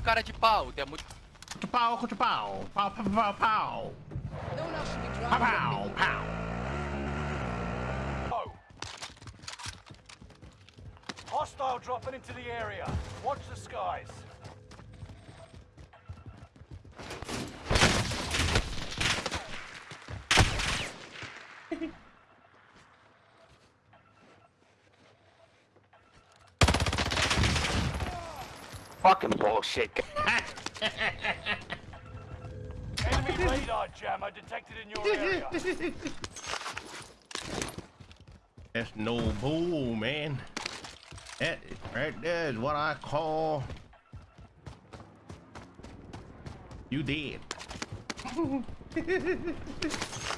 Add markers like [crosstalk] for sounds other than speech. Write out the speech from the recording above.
cara de pau. Tem muito... Contra pau, contra pau. Pau, pau, pau, pau. No one else should be Pow, driving. pow, pow. Oh. Hostile dropping into the area. Watch the skies. [laughs] Fucking bullshit. [laughs] Enemy radar jammer detected in your area. That's no bull, man. That right there is what I call you dead. [laughs]